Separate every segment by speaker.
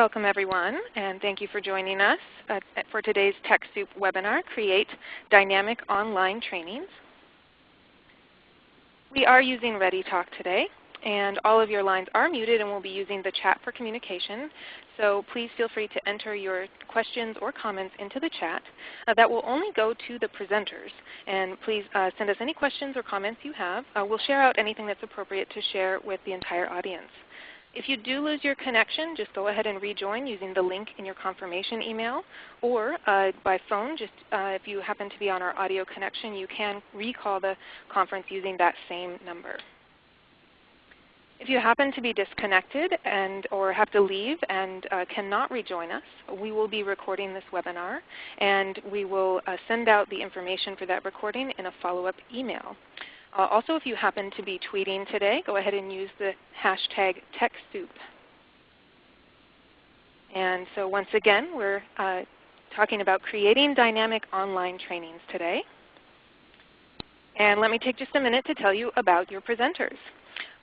Speaker 1: Welcome everyone, and thank you for joining us uh, for today's TechSoup webinar, Create Dynamic Online Trainings. We are using ReadyTalk today, and all of your lines are muted and we'll be using the chat for communication. So please feel free to enter your questions or comments into the chat. Uh, that will only go to the presenters. And please uh, send us any questions or comments you have. Uh, we'll share out anything that's appropriate to share with the entire audience. If you do lose your connection, just go ahead and rejoin using the link in your confirmation email. Or uh, by phone, just uh, if you happen to be on our audio connection, you can recall the conference using that same number. If you happen to be disconnected and or have to leave and uh, cannot rejoin us, we will be recording this webinar and we will uh, send out the information for that recording in a follow-up email. Uh, also, if you happen to be tweeting today, go ahead and use the hashtag TechSoup. And so once again, we're uh, talking about creating dynamic online trainings today. And let me take just a minute to tell you about your presenters.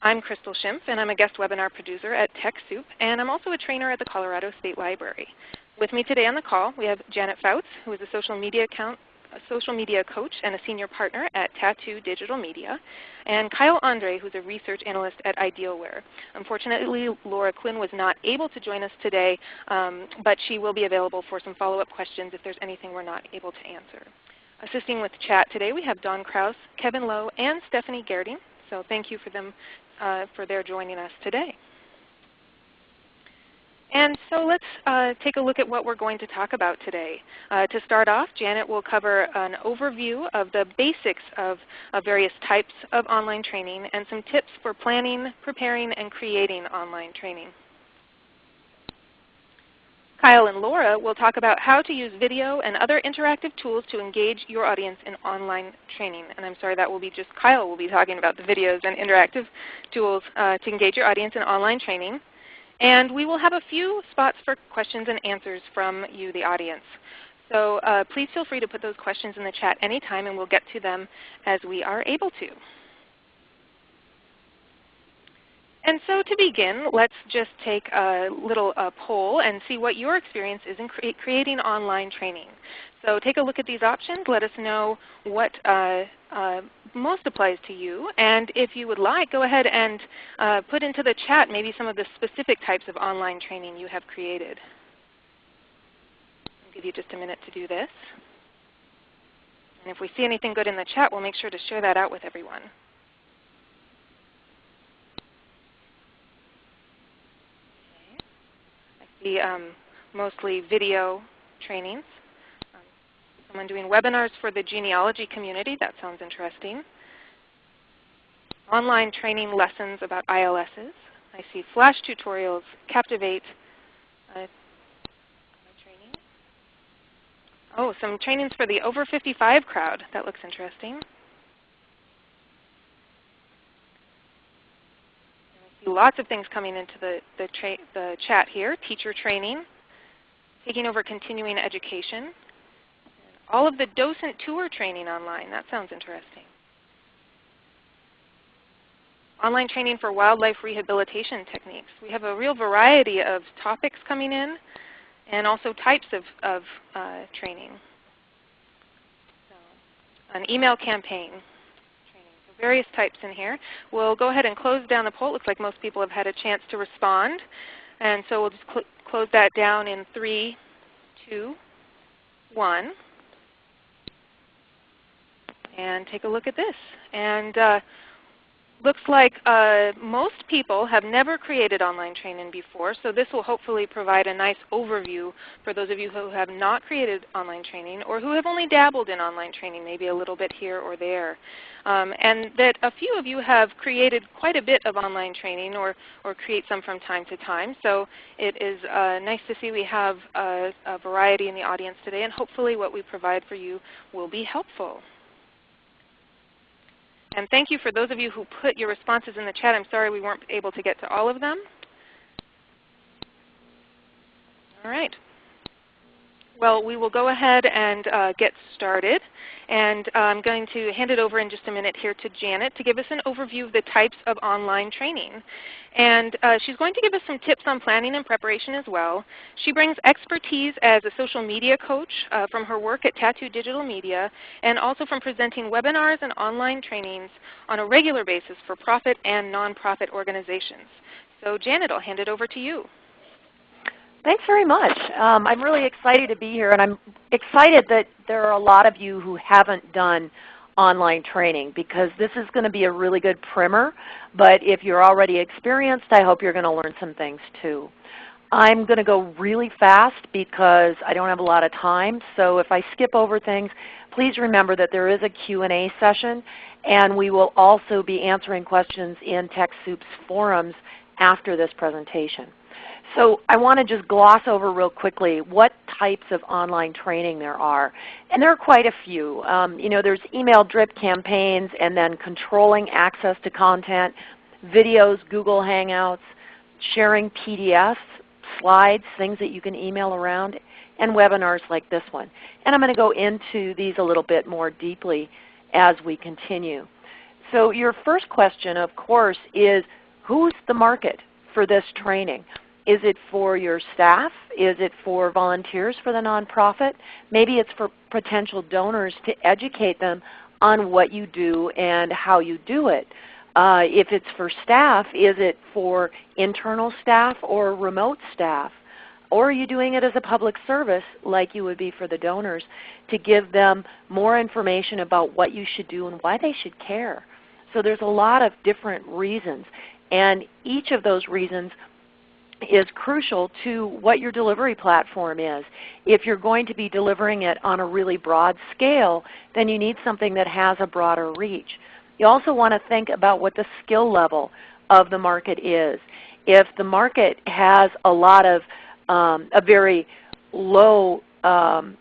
Speaker 1: I'm Crystal Schimpf, and I'm a guest webinar producer at TechSoup, and I'm also a trainer at the Colorado State Library. With me today on the call, we have Janet Fouts, who is a social media account a social media coach and a senior partner at Tatu Digital Media, and Kyle Andre, who's a research analyst at Idealware. Unfortunately, Laura Quinn was not able to join us today, um, but she will be available for some follow-up questions if there's anything we're not able to answer. Assisting with chat today, we have Don Kraus, Kevin Lowe, and Stephanie Gerding. So thank you for them uh, for their joining us today. And so let's uh, take a look at what we're going to talk about today. Uh, to start off, Janet will cover an overview of the basics of, of, various types of online training and some tips for planning, preparing, and creating online training. Kyle and Laura will talk about how to use video and other interactive tools to engage your audience in online training. And I'm sorry, that will be just Kyle will be talking about the videos and interactive tools uh, to engage your audience in online training. And we will have a few spots for questions and answers from you, the audience. So uh, please feel free to put those questions in the chat anytime and we'll get to them as we are able to. And so to begin, let's just take a little uh, poll and see what your experience is in cre creating online training. So take a look at these options. Let us know what uh, uh, most applies to you. And if you would like, go ahead and uh, put into the chat maybe some of the specific types of online training you have created. I'll give you just a minute to do this. And if we see anything good in the chat, we'll make sure to share that out with everyone. Be um, mostly video trainings. Um, someone doing webinars for the genealogy community. That sounds interesting. Online training lessons about ILSs. I see flash tutorials, Captivate, uh, training. Oh, some trainings for the over 55 crowd. That looks interesting. Lots of things coming into the, the, the chat here. Teacher training, taking over continuing education, all of the docent tour training online. That sounds interesting. Online training for wildlife rehabilitation techniques. We have a real variety of topics coming in and also types of, of uh, training. So, an email campaign, various types in here. We'll go ahead and close down the poll. It looks like most people have had a chance to respond. And so we'll just cl close that down in 3, 2, 1. And take a look at this. And uh, looks like uh, most people have never created online training before, so this will hopefully provide a nice overview for those of you who have not created online training or who have only dabbled in online training, maybe a little bit here or there. Um, and that a few of you have created quite a bit of online training or, or create some from time to time. So it is uh, nice to see we have a, a variety in the audience today, and hopefully what we provide for you will be helpful. And thank you for those of you who put your responses in the chat. I'm sorry we weren't able to get to all of them. All right. Well, we will go ahead and uh, get started. And uh, I'm going to hand it over in just a minute here to Janet to give us an overview of the types of online training. And uh, she's going to give us some tips on planning and preparation as well. She brings expertise as a social media coach uh, from her work at Tatu Digital Media and also from presenting webinars and online trainings on a regular basis for profit and nonprofit organizations. So Janet, I'll hand it over to you.
Speaker 2: Thanks very much. Um, I'm really excited to be here, and I'm excited that there are a lot of you who haven't done online training because this is going to be a really good primer. But if you're already experienced, I hope you're going to learn some things too. I'm going to go really fast because I don't have a lot of time. So if I skip over things, please remember that there is a Q&A session, and we will also be answering questions in TechSoup's forums after this presentation. So I want to just gloss over real quickly what types of online training there are. And there are quite a few. Um, you know, there's email drip campaigns and then controlling access to content, videos, Google Hangouts, sharing PDFs, slides, things that you can email around, and webinars like this one. And I'm going to go into these a little bit more deeply as we continue. So your first question, of course, is who's the market for this training? Is it for your staff? Is it for volunteers for the nonprofit? Maybe it's for potential donors to educate them on what you do and how you do it. Uh, if it's for staff, is it for internal staff or remote staff? Or are you doing it as a public service like you would be for the donors to give them more information about what you should do and why they should care? So there's a lot of different reasons. And each of those reasons is crucial to what your delivery platform is. If you're going to be delivering it on a really broad scale, then you need something that has a broader reach. You also want to think about what the skill level of the market is. If the market has a lot of um, a very low um,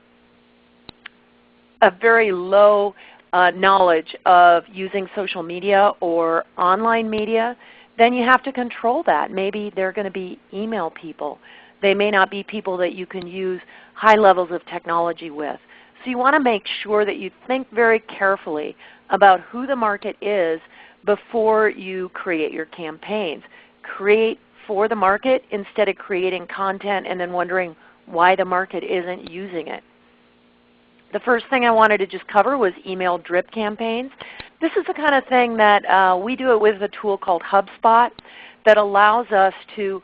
Speaker 2: a very low uh, knowledge of using social media or online media, then you have to control that. Maybe they're going to be email people. They may not be people that you can use high levels of technology with. So you want to make sure that you think very carefully about who the market is before you create your campaigns. Create for the market instead of creating content and then wondering why the market isn't using it. The first thing I wanted to just cover was email drip campaigns. This is the kind of thing that uh, we do it with a tool called HubSpot that allows us to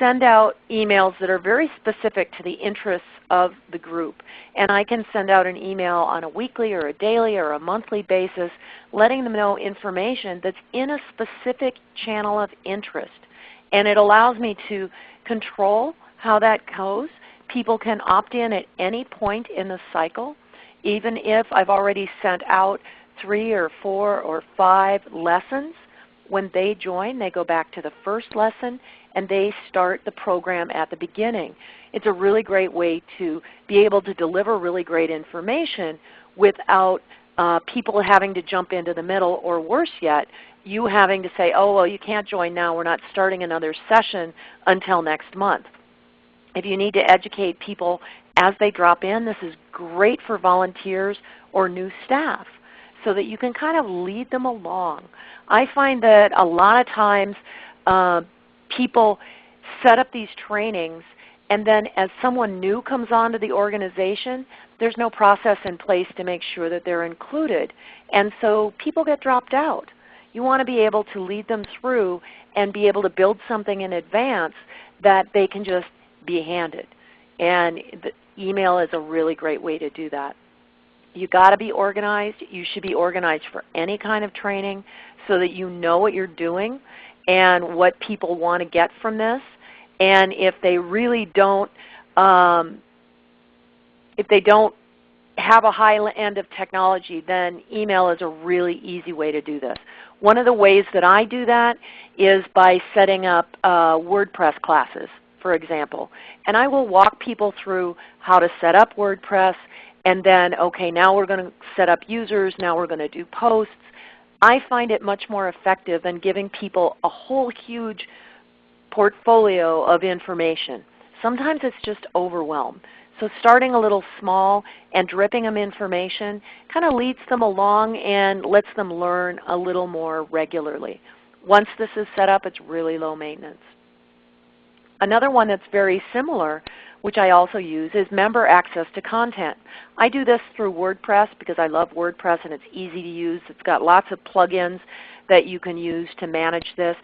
Speaker 2: send out emails that are very specific to the interests of the group. And I can send out an email on a weekly or a daily or a monthly basis letting them know information that's in a specific channel of interest. And it allows me to control how that goes. People can opt in at any point in the cycle, even if I've already sent out three or four or five lessons. When they join, they go back to the first lesson and they start the program at the beginning. It's a really great way to be able to deliver really great information without uh, people having to jump into the middle or worse yet, you having to say, oh, well, you can't join now. We're not starting another session until next month. If you need to educate people as they drop in, this is great for volunteers or new staff so that you can kind of lead them along. I find that a lot of times uh, people set up these trainings and then as someone new comes onto the organization, there's no process in place to make sure that they're included. And so people get dropped out. You want to be able to lead them through and be able to build something in advance that they can just be handed. And email is a really great way to do that you got to be organized. You should be organized for any kind of training so that you know what you're doing and what people want to get from this. And if they really don't, um, if they don't have a high end of technology, then email is a really easy way to do this. One of the ways that I do that is by setting up uh, WordPress classes, for example. And I will walk people through how to set up WordPress and then, okay, now we're going to set up users, now we're going to do posts. I find it much more effective than giving people a whole huge portfolio of information. Sometimes it's just overwhelm. So starting a little small and dripping them information kind of leads them along and lets them learn a little more regularly. Once this is set up, it's really low maintenance. Another one that's very similar, which I also use, is member access to content. I do this through WordPress because I love WordPress and it's easy to use. It's got lots of plugins that you can use to manage this.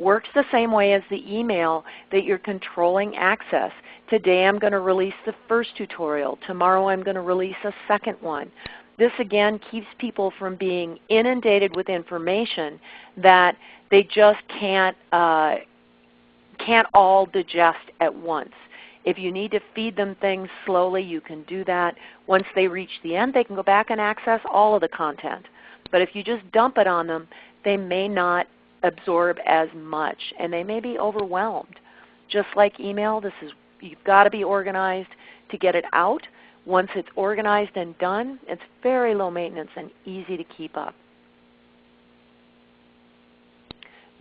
Speaker 2: Works the same way as the email that you're controlling access. Today I'm going to release the first tutorial. Tomorrow I'm going to release a second one. This again keeps people from being inundated with information that they just can't, uh, can't all digest at once. If you need to feed them things slowly, you can do that. Once they reach the end, they can go back and access all of the content. But if you just dump it on them, they may not absorb as much and they may be overwhelmed. Just like email, this is you've got to be organized to get it out. Once it's organized and done, it's very low maintenance and easy to keep up.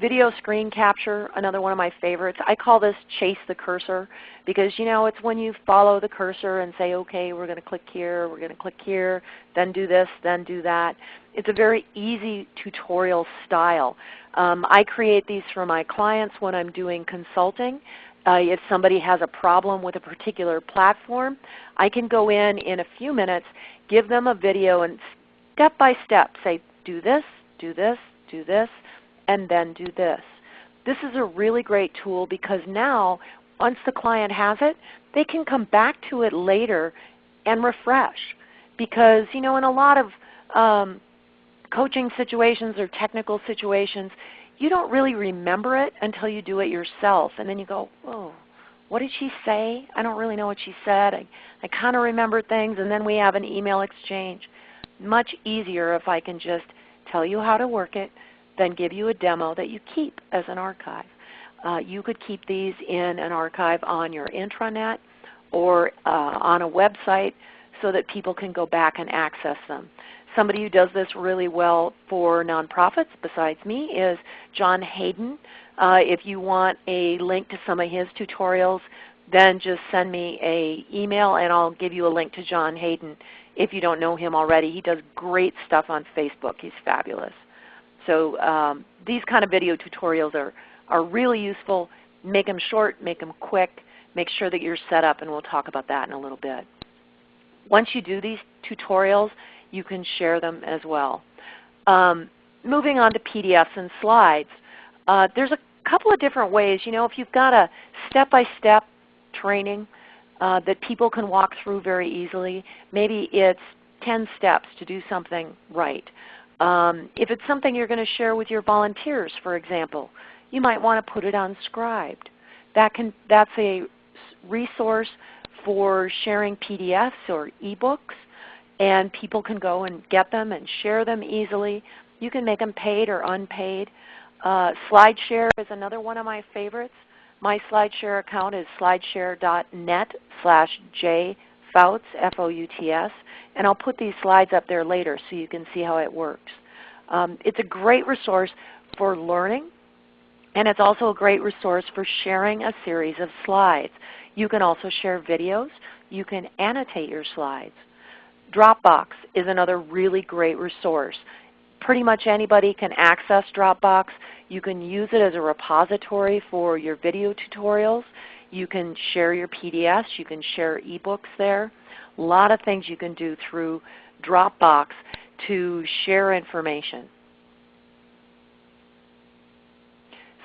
Speaker 2: Video screen capture, another one of my favorites. I call this chase the cursor because you know it's when you follow the cursor and say, okay, we're going to click here, we're going to click here, then do this, then do that. It's a very easy tutorial style. Um, I create these for my clients when I'm doing consulting. Uh, if somebody has a problem with a particular platform, I can go in in a few minutes, give them a video and step by step say, do this, do this, do this, and then do this. This is a really great tool because now once the client has it, they can come back to it later and refresh. Because you know, in a lot of um, coaching situations or technical situations, you don't really remember it until you do it yourself. And then you go, oh, what did she say? I don't really know what she said. I, I kind of remember things, and then we have an email exchange. Much easier if I can just tell you how to work it, then give you a demo that you keep as an archive. Uh, you could keep these in an archive on your intranet or uh, on a website so that people can go back and access them. Somebody who does this really well for nonprofits besides me is John Hayden. Uh, if you want a link to some of his tutorials, then just send me an email and I'll give you a link to John Hayden if you don't know him already. He does great stuff on Facebook. He's fabulous. So um, these kind of video tutorials are, are really useful. Make them short, make them quick, make sure that you're set up, and we'll talk about that in a little bit. Once you do these tutorials, you can share them as well. Um, moving on to PDFs and slides, uh, there's a couple of different ways. You know, if you've got a step-by-step -step training uh, that people can walk through very easily, maybe it's 10 steps to do something right. Um, if it's something you're going to share with your volunteers, for example, you might want to put it on Scribd. That can, that's a resource for sharing PDFs or eBooks and people can go and get them and share them easily. You can make them paid or unpaid. Uh, SlideShare is another one of my favorites. My SlideShare account is slideshare.net slash jfouts, F-O-U-T-S, F-O-U-T-S, and I'll put these slides up there later so you can see how it works. Um, it's a great resource for learning, and it's also a great resource for sharing a series of slides. You can also share videos. You can annotate your slides. Dropbox is another really great resource. Pretty much anybody can access Dropbox. You can use it as a repository for your video tutorials. You can share your PDFs. You can share ebooks there. A lot of things you can do through Dropbox to share information.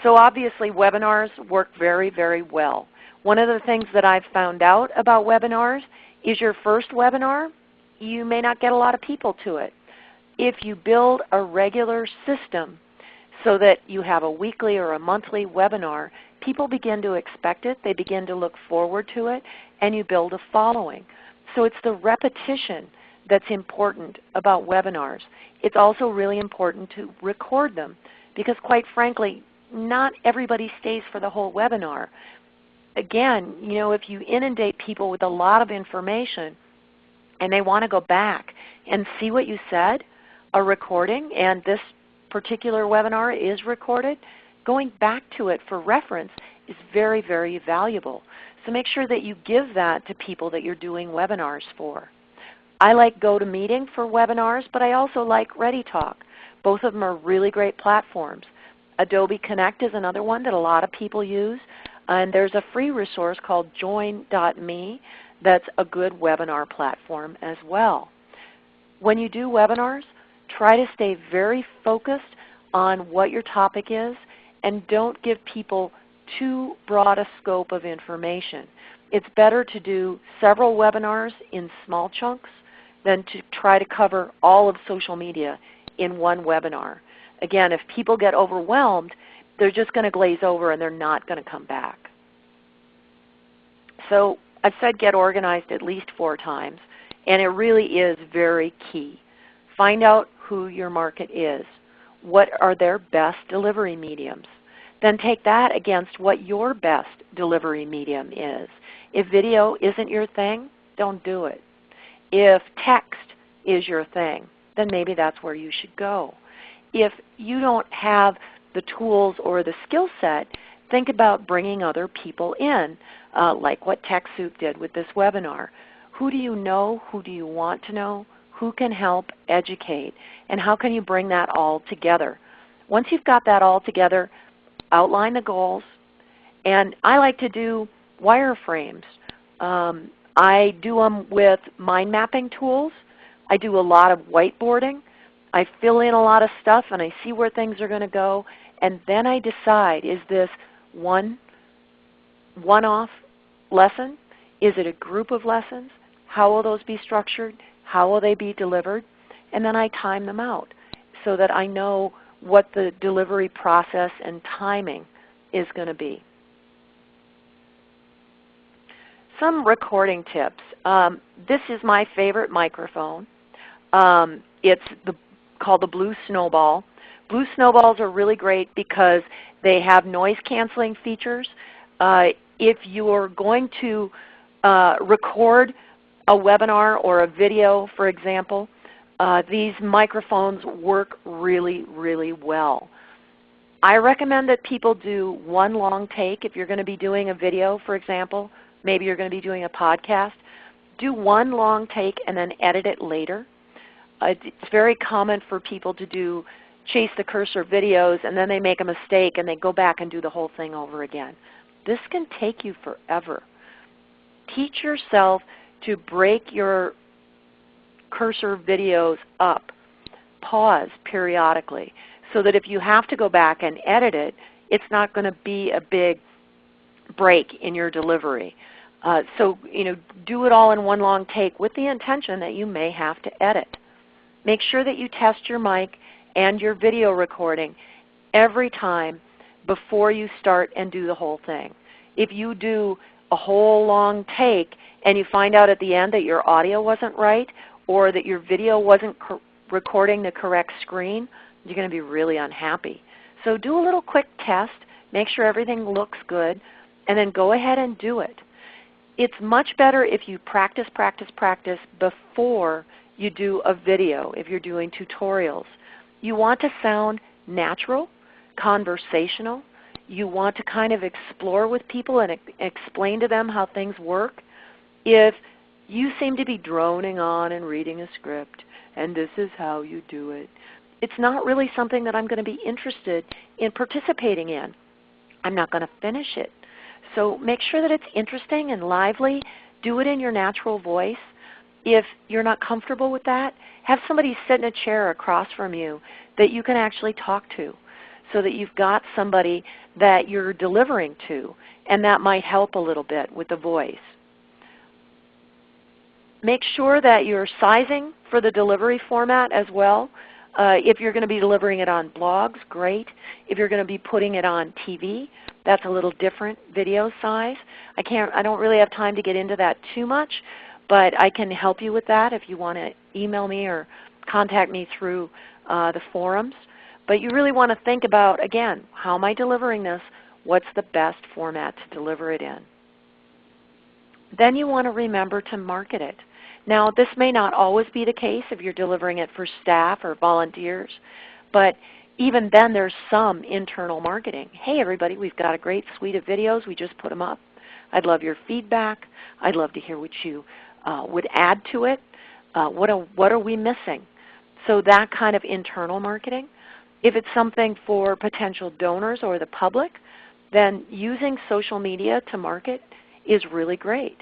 Speaker 2: So obviously webinars work very, very well. One of the things that I've found out about webinars is your first webinar you may not get a lot of people to it. If you build a regular system so that you have a weekly or a monthly webinar, people begin to expect it, they begin to look forward to it, and you build a following. So it's the repetition that's important about webinars. It's also really important to record them because quite frankly, not everybody stays for the whole webinar. Again, you know, if you inundate people with a lot of information, and they want to go back and see what you said, a recording, and this particular webinar is recorded, going back to it for reference is very, very valuable. So make sure that you give that to people that you're doing webinars for. I like GoToMeeting for webinars, but I also like ReadyTalk. Both of them are really great platforms. Adobe Connect is another one that a lot of people use. And there's a free resource called join.me that's a good webinar platform as well. When you do webinars, try to stay very focused on what your topic is and don't give people too broad a scope of information. It's better to do several webinars in small chunks than to try to cover all of social media in one webinar. Again, if people get overwhelmed, they're just going to glaze over and they're not going to come back. So I've said get organized at least four times, and it really is very key. Find out who your market is. What are their best delivery mediums? Then take that against what your best delivery medium is. If video isn't your thing, don't do it. If text is your thing, then maybe that's where you should go. If you don't have the tools or the skill set, think about bringing other people in, uh, like what TechSoup did with this webinar. Who do you know? Who do you want to know? Who can help educate? And how can you bring that all together? Once you've got that all together, outline the goals. And I like to do wireframes. Um, I do them with mind mapping tools. I do a lot of whiteboarding. I fill in a lot of stuff and I see where things are going to go. And then I decide, is this one one-off lesson? Is it a group of lessons? How will those be structured? How will they be delivered? And then I time them out so that I know what the delivery process and timing is going to be. Some recording tips. Um, this is my favorite microphone. Um, it's the, called the Blue Snowball. Blue Snowballs are really great because they have noise canceling features. Uh, if you are going to uh, record a webinar or a video, for example, uh, these microphones work really, really well. I recommend that people do one long take if you're going to be doing a video, for example. Maybe you're going to be doing a podcast. Do one long take and then edit it later. Uh, it's very common for people to do chase the cursor videos and then they make a mistake and they go back and do the whole thing over again. This can take you forever. Teach yourself to break your cursor videos up. Pause periodically so that if you have to go back and edit it, it's not going to be a big break in your delivery. Uh, so you know, do it all in one long take with the intention that you may have to edit. Make sure that you test your mic and your video recording every time before you start and do the whole thing. If you do a whole long take and you find out at the end that your audio wasn't right or that your video wasn't recording the correct screen, you're going to be really unhappy. So do a little quick test, make sure everything looks good, and then go ahead and do it. It's much better if you practice, practice, practice before you do a video, if you're doing tutorials. You want to sound natural, conversational. You want to kind of explore with people and explain to them how things work. If you seem to be droning on and reading a script, and this is how you do it, it's not really something that I'm going to be interested in participating in. I'm not going to finish it. So make sure that it's interesting and lively. Do it in your natural voice. If you're not comfortable with that, have somebody sit in a chair across from you that you can actually talk to so that you've got somebody that you're delivering to, and that might help a little bit with the voice. Make sure that you're sizing for the delivery format as well. Uh, if you're going to be delivering it on blogs, great. If you're going to be putting it on TV, that's a little different video size. I, can't, I don't really have time to get into that too much, but I can help you with that if you want to email me or contact me through uh, the forums. But you really want to think about, again, how am I delivering this? What's the best format to deliver it in? Then you want to remember to market it. Now this may not always be the case if you're delivering it for staff or volunteers, but even then there's some internal marketing. Hey everybody, we've got a great suite of videos. We just put them up. I'd love your feedback. I'd love to hear what you uh, would add to it. Uh, what, what are we missing? So that kind of internal marketing. If it's something for potential donors or the public, then using social media to market is really great.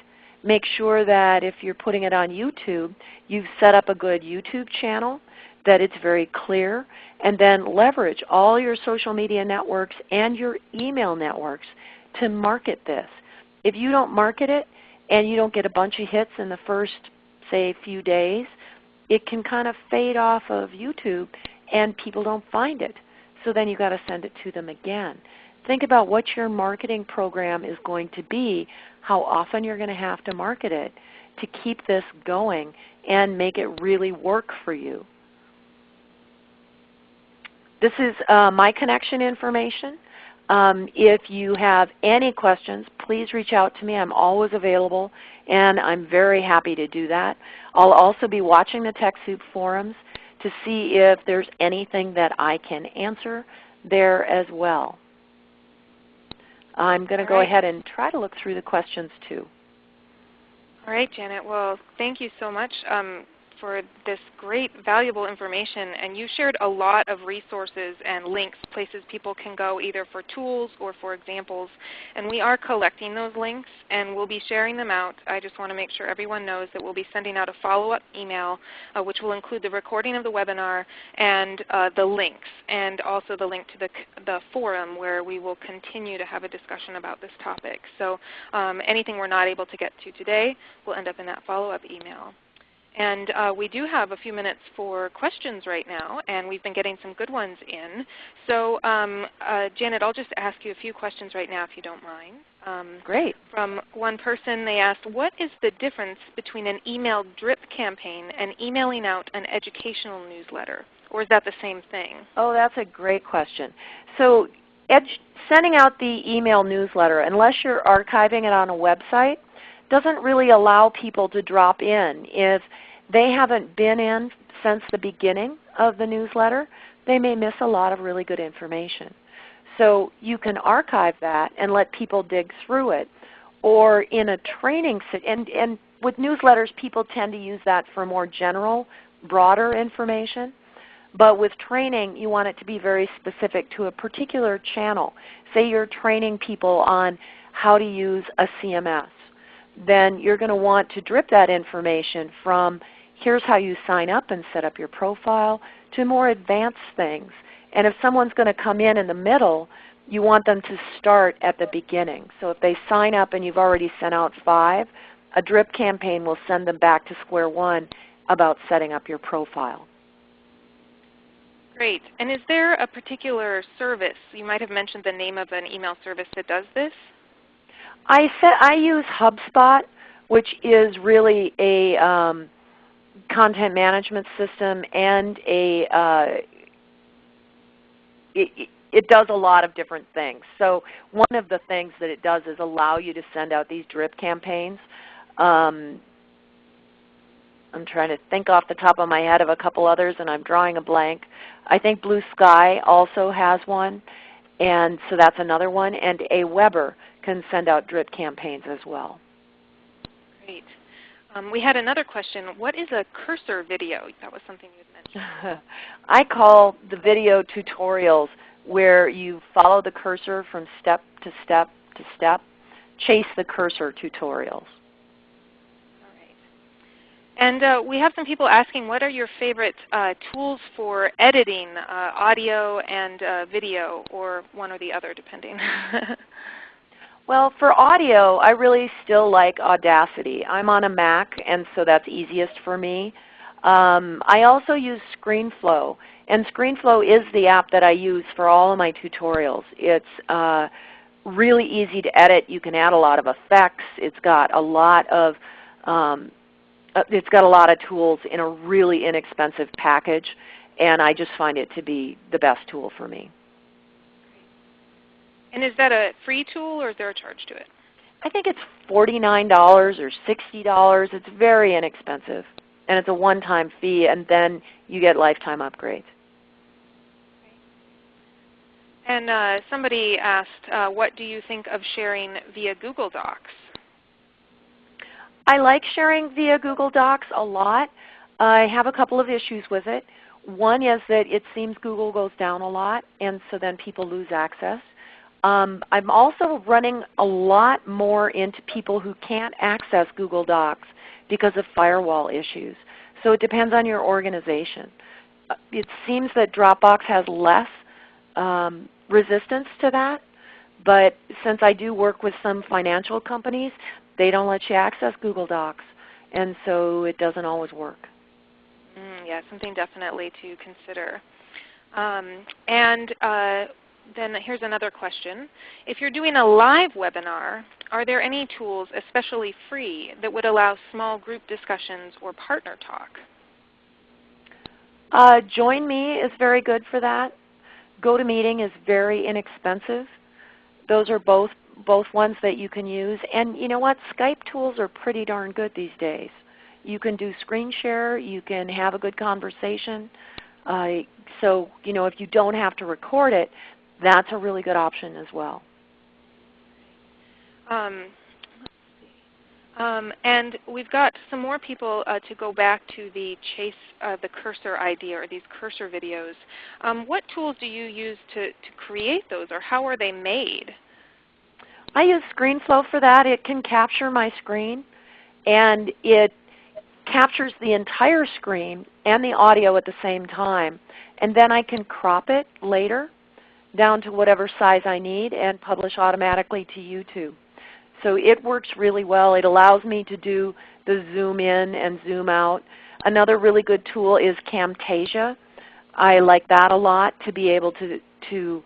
Speaker 2: Make sure that if you're putting it on YouTube, you've set up a good YouTube channel, that it's very clear, and then leverage all your social media networks and your email networks to market this. If you don't market it and you don't get a bunch of hits in the first, say, few days, it can kind of fade off of YouTube and people don't find it. So then you've got to send it to them again. Think about what your marketing program is going to be, how often you're going to have to market it to keep this going and make it really work for you. This is uh, my connection information. Um, if you have any questions, please reach out to me. I'm always available, and I'm very happy to do that. I'll also be watching the TechSoup forums to see if there's anything that I can answer there as well. I'm going to go
Speaker 1: right.
Speaker 2: ahead and try to look through the questions too.
Speaker 1: All right, Janet. Well, thank you so much. Um, for this great valuable information. And you shared a lot of resources and links, places people can go either for tools or for examples. And we are collecting those links and we'll be sharing them out. I just want to make sure everyone knows that we'll be sending out a follow-up email uh, which will include the recording of the webinar and uh, the links and also the link to the, the forum where we will continue to have a discussion about this topic. So um, anything we're not able to get to today will end up in that follow-up email. And uh, we do have a few minutes for questions right now, and we've been getting some good ones in. So um, uh, Janet, I'll just ask you a few questions right now if you don't mind.
Speaker 2: Um, Great.
Speaker 1: From one person, they asked, what is the difference between an email drip campaign and emailing out an educational newsletter? Or is that the same thing?
Speaker 2: Oh, that's a great question. So sending out the email newsletter, unless you're archiving it on a website, doesn't really allow people to drop in. If they haven't been in since the beginning of the newsletter, they may miss a lot of really good information. So you can archive that and let people dig through it. Or in a training, and, and with newsletters people tend to use that for more general, broader information. But with training, you want it to be very specific to a particular channel. Say you're training people on how to use a CMS then you're going to want to drip that information from here's how you sign up and set up your profile to more advanced things. And if someone's going to come in in the middle, you want them to start at the beginning. So if they sign up and you've already sent out five, a drip campaign will send them back to square one about setting up your profile.
Speaker 1: Great. And is there a particular service, you might have mentioned the name of an email service that does this?
Speaker 2: I said I use HubSpot, which is really a um, content management system and a uh, it, it does a lot of different things. So one of the things that it does is allow you to send out these drip campaigns. Um, I'm trying to think off the top of my head of a couple others and I'm drawing a blank. I think Blue Sky also has one. And so that's another one. And AWeber can send out drip campaigns as well.
Speaker 1: Great. Um, we had another question. What is a cursor video? That was something you had mentioned.
Speaker 2: I call the video tutorials where you follow the cursor from step to step to step. Chase the cursor tutorials.
Speaker 1: And uh, we have some people asking what are your favorite uh, tools for editing uh, audio and uh, video, or one or the other depending.
Speaker 2: well, for audio, I really still like Audacity. I'm on a Mac, and so that's easiest for me. Um, I also use ScreenFlow, and ScreenFlow is the app that I use for all of my tutorials. It's uh, really easy to edit. You can add a lot of effects. It's got a lot of um, uh, it's got a lot of tools in a really inexpensive package, and I just find it to be the best tool for me.
Speaker 1: And is that a free tool or is there a charge to it?
Speaker 2: I think it's $49 or $60. It's very inexpensive. And it's a one-time fee, and then you get lifetime upgrades.
Speaker 1: And uh, somebody asked, uh, what do you think of sharing via Google Docs?
Speaker 2: I like sharing via Google Docs a lot. I have a couple of issues with it. One is that it seems Google goes down a lot, and so then people lose access. Um, I'm also running a lot more into people who can't access Google Docs because of firewall issues. So it depends on your organization. Uh, it seems that Dropbox has less um, resistance to that, but since I do work with some financial companies, they don't let you access Google Docs, and so it doesn't always work.
Speaker 1: Mm, yeah, something definitely to consider. Um, and uh, then here's another question. If you're doing a live webinar, are there any tools, especially free, that would allow small group discussions or partner talk?
Speaker 2: Uh, JoinMe is very good for that. GoToMeeting is very inexpensive. Those are both both ones that you can use. And you know what? Skype tools are pretty darn good these days. You can do screen share. You can have a good conversation. Uh, so you know, if you don't have to record it, that's a really good option as well.
Speaker 1: Um, um, and we've got some more people uh, to go back to the chase uh, the cursor idea or these cursor videos. Um, what tools do you use to, to create those or how are they made?
Speaker 2: I use ScreenFlow for that. It can capture my screen and it captures the entire screen and the audio at the same time. And then I can crop it later down to whatever size I need and publish automatically to YouTube. So it works really well. It allows me to do the zoom in and zoom out. Another really good tool is Camtasia. I like that a lot to be able to, to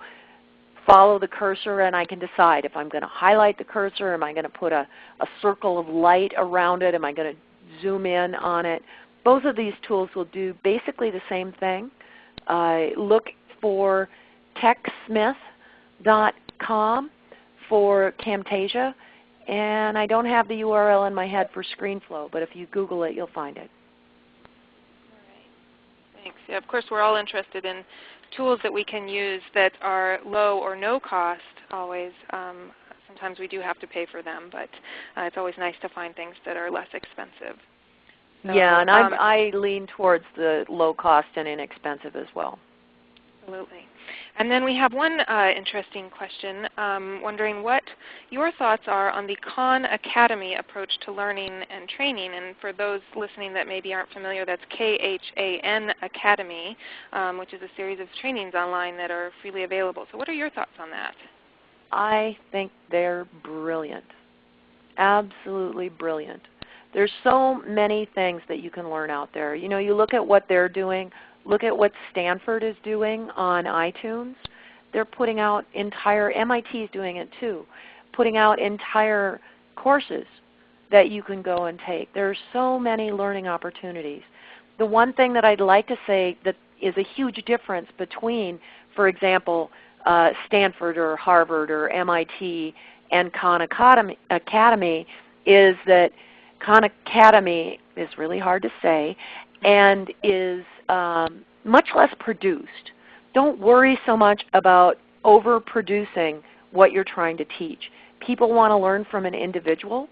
Speaker 2: follow the cursor and I can decide if I'm going to highlight the cursor, am I going to put a, a circle of light around it, am I going to zoom in on it. Both of these tools will do basically the same thing. Uh, look for techsmith.com for Camtasia. And I don't have the URL in my head for ScreenFlow, but if you Google it, you'll find it.
Speaker 1: All right. Thanks. Yeah, of course, we're all interested in tools that we can use that are low or no cost always. Um, sometimes we do have to pay for them, but uh, it's always nice to find things that are less expensive.
Speaker 2: So, yeah, and um, I lean towards the low cost and inexpensive as well.
Speaker 1: Absolutely. And then we have one uh, interesting question, um, wondering what your thoughts are on the Khan Academy approach to learning and training. And for those listening that maybe aren't familiar, that's K-H-A-N Academy, um, which is a series of trainings online that are freely available. So what are your thoughts on that?
Speaker 2: I think they're brilliant. Absolutely brilliant. There's so many things that you can learn out there. You know, you look at what they're doing Look at what Stanford is doing on iTunes. They're putting out entire, MIT is doing it too, putting out entire courses that you can go and take. There are so many learning opportunities. The one thing that I'd like to say that is a huge difference between, for example, uh, Stanford or Harvard or MIT and Khan Academy, Academy is that Khan Academy is really hard to say and is um, much less produced. Don't worry so much about overproducing what you're trying to teach. People want to learn from an individual.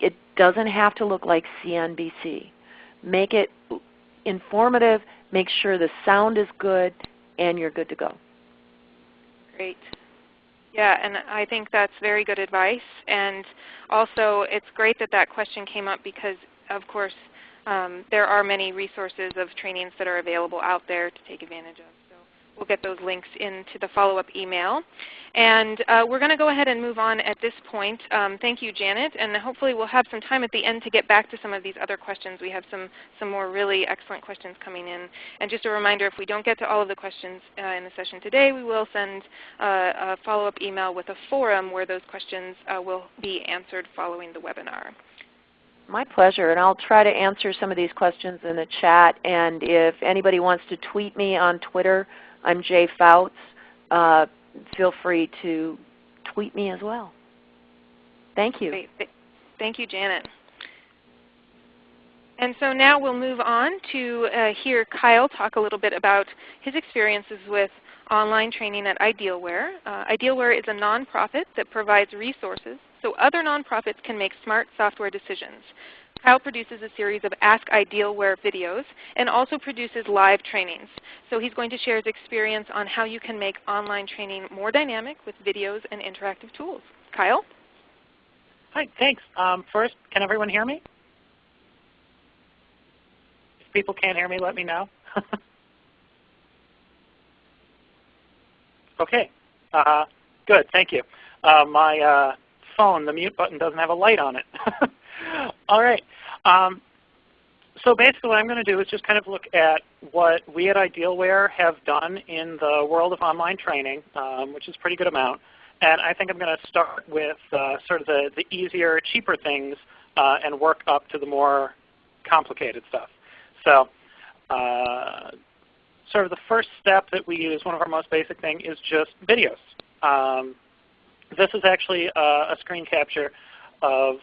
Speaker 2: It doesn't have to look like CNBC. Make it informative. Make sure the sound is good, and you're good to go.
Speaker 1: Great. Yeah, and I think that's very good advice. And also, it's great that that question came up because, of course, um, there are many resources of trainings that are available out there to take advantage of. So we'll get those links into the follow-up email. And uh, we're going to go ahead and move on at this point. Um, thank you, Janet. And hopefully we'll have some time at the end to get back to some of these other questions. We have some, some more really excellent questions coming in. And just a reminder, if we don't get to all of the questions uh, in the session today, we will send uh, a follow-up email with a forum where those questions uh, will be answered following the webinar.
Speaker 2: My pleasure, and I'll try to answer some of these questions in the chat. And if anybody wants to tweet me on Twitter, I'm Jay Fouts. Uh, feel free to tweet me as well. Thank you.
Speaker 1: Great. Thank you, Janet. And so now we'll move on to uh, hear Kyle talk a little bit about his experiences with online training at Idealware. Uh, Idealware is a nonprofit that provides resources so other nonprofits can make smart software decisions. Kyle produces a series of Ask Idealware videos and also produces live trainings. So he's going to share his experience on how you can make online training more dynamic with videos and interactive tools. Kyle?
Speaker 3: Hi, thanks. Um, first, can everyone hear me? If people can't hear me, let me know. okay. Uh, good, thank you. Uh, my uh, phone, the mute button doesn't have a light on it. All right. Um, so basically what I'm going to do is just kind of look at what we at Idealware have done in the world of online training, um, which is a pretty good amount. And I think I'm going to start with uh, sort of the, the easier, cheaper things uh, and work up to the more complicated stuff. So uh, sort of the first step that we use, one of our most basic thing, is just videos. Um, this is actually a, a screen capture of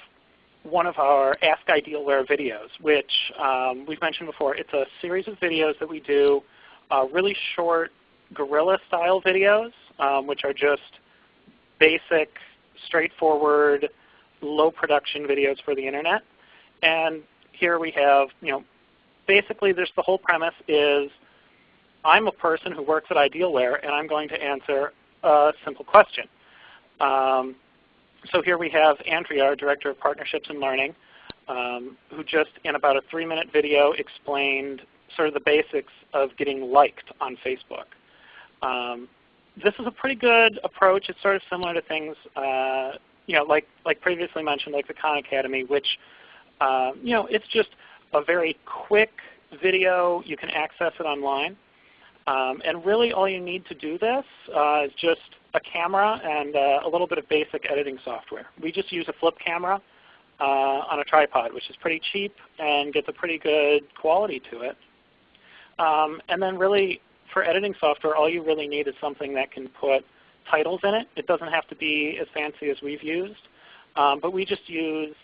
Speaker 3: one of our Ask Idealware videos, which um, we've mentioned before. It's a series of videos that we do, uh, really short guerrilla-style videos, um, which are just basic, straightforward, low production videos for the internet. And here we have, you know, basically there's the whole premise is I'm a person who works at Idealware and I'm going to answer a simple question. Um, so here we have Andrea, our Director of Partnerships and Learning, um, who just in about a three-minute video explained sort of the basics of getting liked on Facebook. Um, this is a pretty good approach. It's sort of similar to things, uh, you know, like like previously mentioned, like the Khan Academy, which, uh, you know, it's just a very quick video. You can access it online. Um, and really all you need to do this uh, is just a camera and uh, a little bit of basic editing software. We just use a flip camera uh, on a tripod, which is pretty cheap and gets a pretty good quality to it. Um, and then really for editing software, all you really need is something that can put titles in it. It doesn't have to be as fancy as we've used. Um, but we just use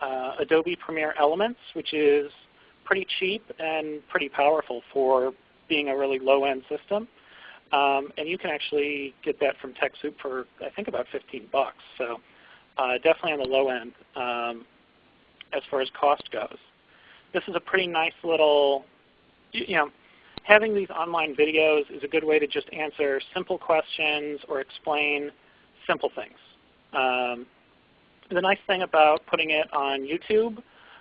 Speaker 3: uh, Adobe Premiere Elements, which is pretty cheap and pretty powerful for being a really low-end system. Um, and you can actually get that from TechSoup for I think about 15 bucks. So uh, definitely on the low end um, as far as cost goes. This is a pretty nice little, you know, having these online videos is a good way to just answer simple questions or explain simple things. Um, the nice thing about putting it on YouTube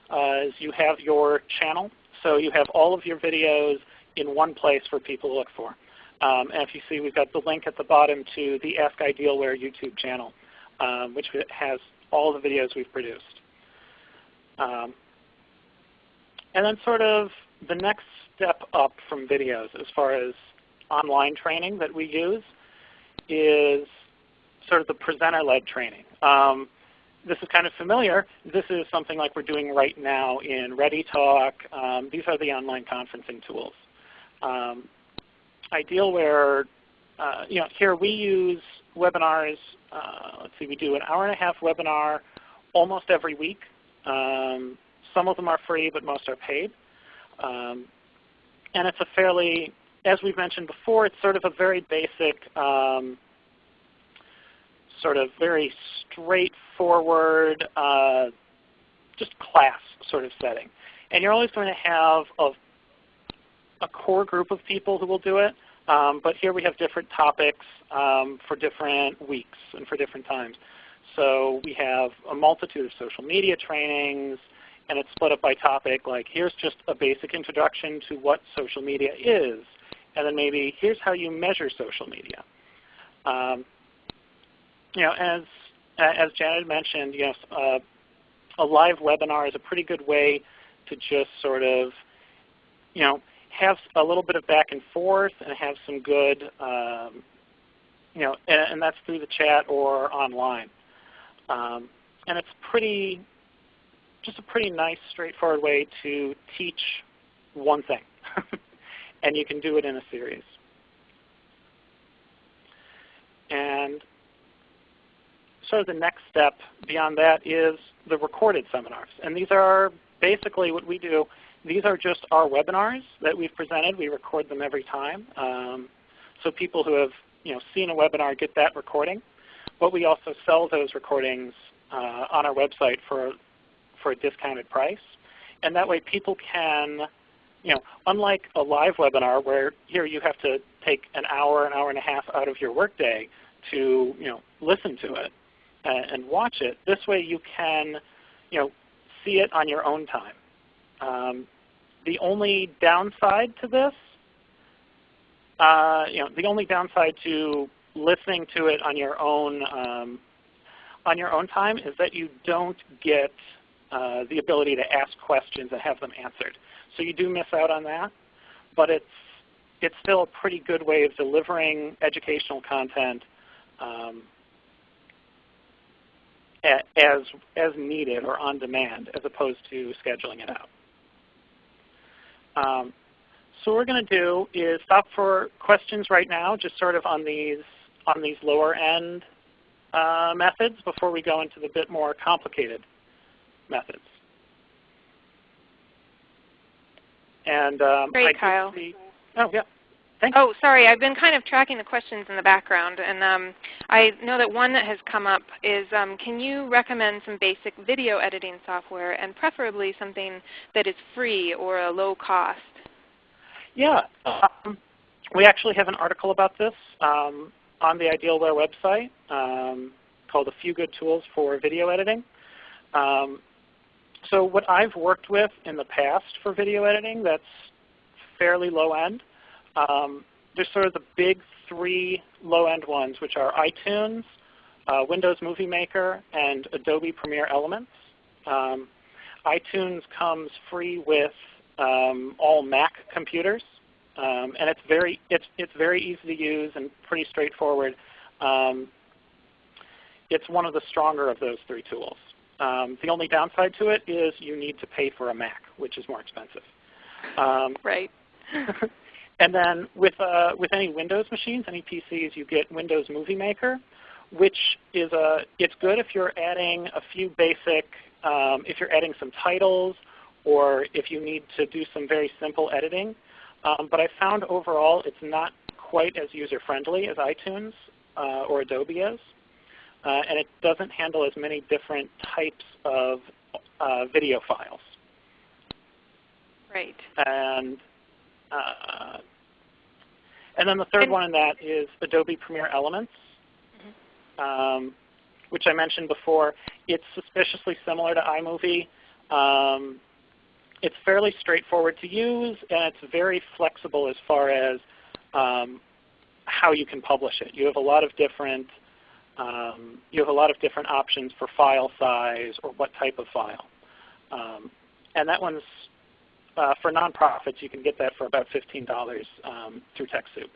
Speaker 3: uh, is you have your channel. So you have all of your videos in one place for people to look for. Um, and if you see, we've got the link at the bottom to the Ask Idealware YouTube channel, um, which has all the videos we've produced. Um, and then sort of the next step up from videos as far as online training that we use is sort of the presenter-led training. Um, this is kind of familiar. This is something like we're doing right now in ReadyTalk. Um, these are the online conferencing tools um, Idealware, uh, you know, here we use webinars. Uh, let's see, we do an hour and a half webinar almost every week. Um, some of them are free, but most are paid. Um, and it's a fairly, as we've mentioned before, it's sort of a very basic, um, sort of very straightforward, uh, just class sort of setting. And you're always going to have a a core group of people who will do it. Um, but here we have different topics um, for different weeks and for different times. So we have a multitude of social media trainings, and it's split up by topic, like here's just a basic introduction to what social media is, and then maybe here's how you measure social media. Um, you know, as, as Janet mentioned, you know, uh, a live webinar is a pretty good way to just sort of, you know, have a little bit of back and forth and have some good, um, you know, and, and, that's through the chat or online. Um, and it's pretty, just a pretty nice, straightforward way to teach one thing. and you can do it in a series. And sort of the next step beyond that is the recorded seminars. And these are basically what we do these are just our webinars that we've presented. We record them every time. Um, so people who have you know, seen a webinar get that recording. But we also sell those recordings uh, on our website for, for a discounted price. And that way people can, you know, unlike a live webinar where here you have to take an hour, an hour and a half out of your workday to you know, listen to it and, and watch it, this way you can you know, see it on your own time. Um, the only downside to this, uh, you know, the only downside to listening to it on your own um, on your own time is that you don't get uh, the ability to ask questions and have them answered. So you do miss out on that, but it's it's still a pretty good way of delivering educational content um, as as needed or on demand, as opposed to scheduling it out. Um, so what we're going to do is stop for questions right now, just sort of on these on these lower end uh, methods before we go into the bit more complicated methods. And um,
Speaker 1: Great,
Speaker 3: I
Speaker 1: Kyle.
Speaker 3: See, oh yeah. Thanks.
Speaker 1: Oh, sorry. I've been kind of tracking the questions in the background, and um, I know that one that has come up is, um, can you recommend some basic video editing software, and preferably something that is free or a low cost?
Speaker 3: Yeah. Um, we actually have an article about this um, on the Idealware website um, called A Few Good Tools for Video Editing. Um, so what I've worked with in the past for video editing that's fairly low end, um, there's sort of the big three low end ones, which are iTunes, uh, Windows Movie Maker, and Adobe Premiere Elements. Um, iTunes comes free with um, all Mac computers. Um, and it's very, it's, it's very easy to use and pretty straightforward. Um, it's one of the stronger of those three tools. Um, the only downside to it is you need to pay for a Mac, which is more expensive. Um,
Speaker 1: right.
Speaker 3: and then with, uh, with any Windows machines, any PCs, you get Windows Movie Maker, which is a, it's good if you're adding a few basic, um, if you're adding some titles or if you need to do some very simple editing. Um, but I found overall it's not quite as user-friendly as iTunes uh, or Adobe is. Uh, and it doesn't handle as many different types of uh, video files.
Speaker 1: Right.
Speaker 3: And uh, and then the third one in that is Adobe Premiere Elements,
Speaker 1: mm
Speaker 3: -hmm. um, which I mentioned before. It's suspiciously similar to iMovie. Um, it's fairly straightforward to use, and it's very flexible as far as um, how you can publish it. You have a lot of different um, you have a lot of different options for file size or what type of file. Um, and that one's uh, for nonprofits. You can get that for about $15 um, through TechSoup.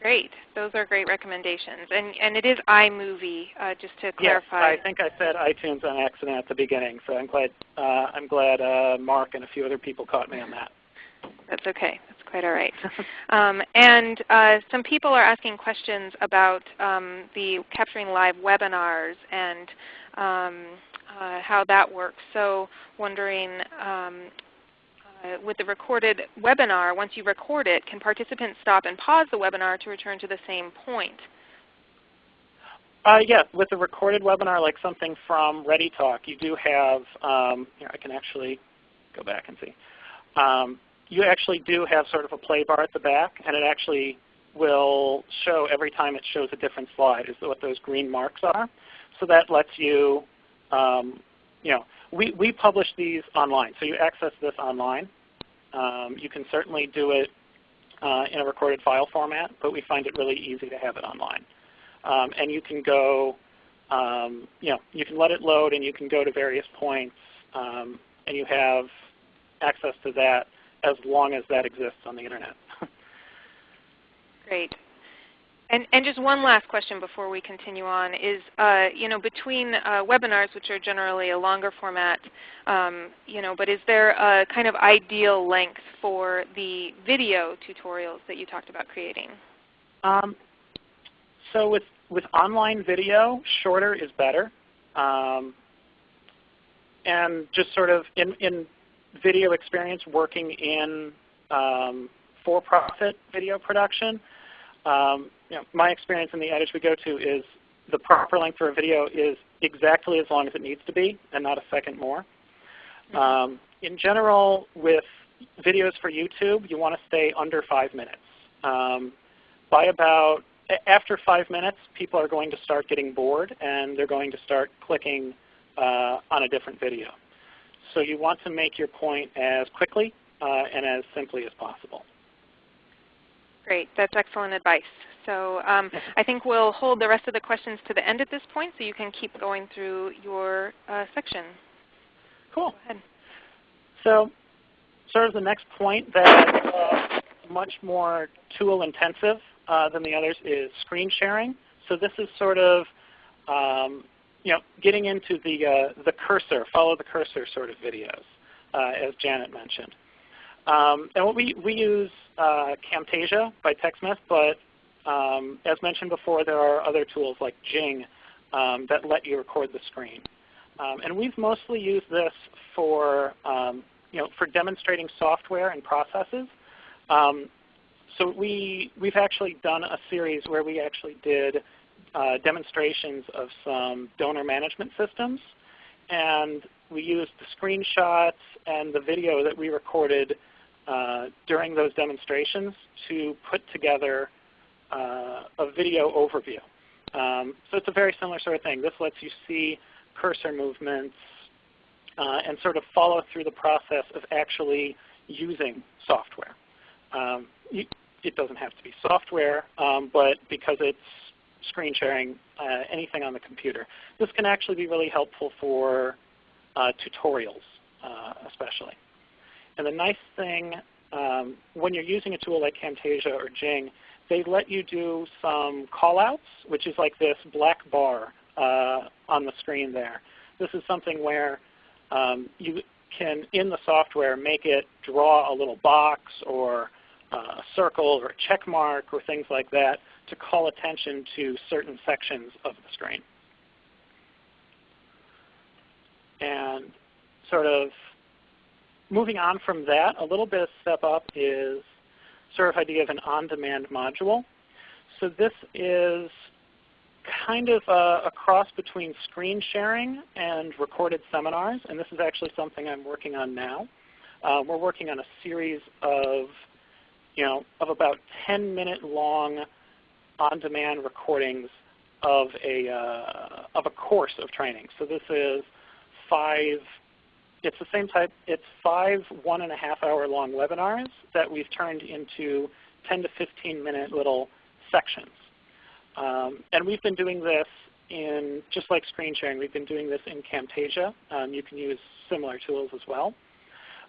Speaker 1: Great. Those are great recommendations. And, and it is iMovie, uh, just to clarify.
Speaker 3: Yes, I think I said iTunes on accident at the beginning, so I'm glad, uh, I'm glad uh, Mark and a few other people caught me on that.
Speaker 1: That's okay. That's quite all right. um, and uh, some people are asking questions about um, the capturing live webinars and um, uh, how that works. So wondering um, uh, with the recorded webinar, once you record it, can participants stop and pause the webinar to return to the same point?
Speaker 3: Uh, yes, with a recorded webinar like something from ReadyTalk, you do have, um, here I can actually go back and see. Um, you actually do have sort of a play bar at the back, and it actually will show every time it shows a different slide is what those green marks are. So that lets you, um, you know, we, we publish these online, so you access this online. Um, you can certainly do it uh, in a recorded file format, but we find it really easy to have it online. Um, and you can go, um, you know, you can let it load and you can go to various points um, and you have access to that as long as that exists on the Internet.
Speaker 1: Great. And, and just one last question before we continue on is, uh, you know, between uh, webinars, which are generally a longer format, um, you know, but is there a kind of ideal length for the video tutorials that you talked about creating?
Speaker 3: Um, so with, with online video, shorter is better. Um, and just sort of in, in video experience working in um, for-profit video production, um, you know, my experience in the editors we go to is the proper length for a video is exactly as long as it needs to be and not a second more. Mm-hmm. Um, in general, with videos for YouTube, you want to stay under 5 minutes. Um, by about after 5 minutes, people are going to start getting bored and they're going to start clicking uh, on a different video. So you want to make your point as quickly uh, and as simply as possible.
Speaker 1: Great. That's excellent advice. So um, I think we'll hold the rest of the questions to the end at this point so you can keep going through your uh, section.
Speaker 3: Cool. So sort of the next point that uh, much more tool intensive uh, than the others is screen sharing. So this is sort of um, you know, getting into the, uh, the cursor, follow the cursor sort of videos, uh, as Janet mentioned. Um, and we, we use uh, Camtasia by TechSmith, but um, as mentioned before, there are other tools like Jing um, that let you record the screen. Um, and we've mostly used this for, um, you know, for demonstrating software and processes. Um, so we, we've actually done a series where we actually did uh, demonstrations of some donor management systems. And we used the screenshots and the video that we recorded uh, during those demonstrations to put together uh, a video overview. Um, so it's a very similar sort of thing. This lets you see cursor movements uh, and sort of follow through the process of actually using software. Um, you, it doesn't have to be software, um, but because it's screen sharing, uh, anything on the computer. This can actually be really helpful for uh, tutorials uh, especially. And the nice thing um, when you're using a tool like Camtasia or Jing, they let you do some callouts, which is like this black bar uh, on the screen there. This is something where um, you can, in the software, make it draw a little box or uh, a circle or a check mark or things like that to call attention to certain sections of the screen. And sort of moving on from that, a little bit of step up is sort of idea of an on-demand module. So this is kind of a, a, cross between screen sharing and recorded seminars, and this is actually something I'm working on now. Uh, we're working on a series of, you know, of about 10 minute long on-demand recordings of a, uh, of a course of training. So this is five, it's the same type, it's five one and a half hour long webinars that we've turned into 10 to 15 minute little sections. Um, and we've been doing this in, just like screen sharing, we've been doing this in Camtasia. Um, you can use similar tools as well.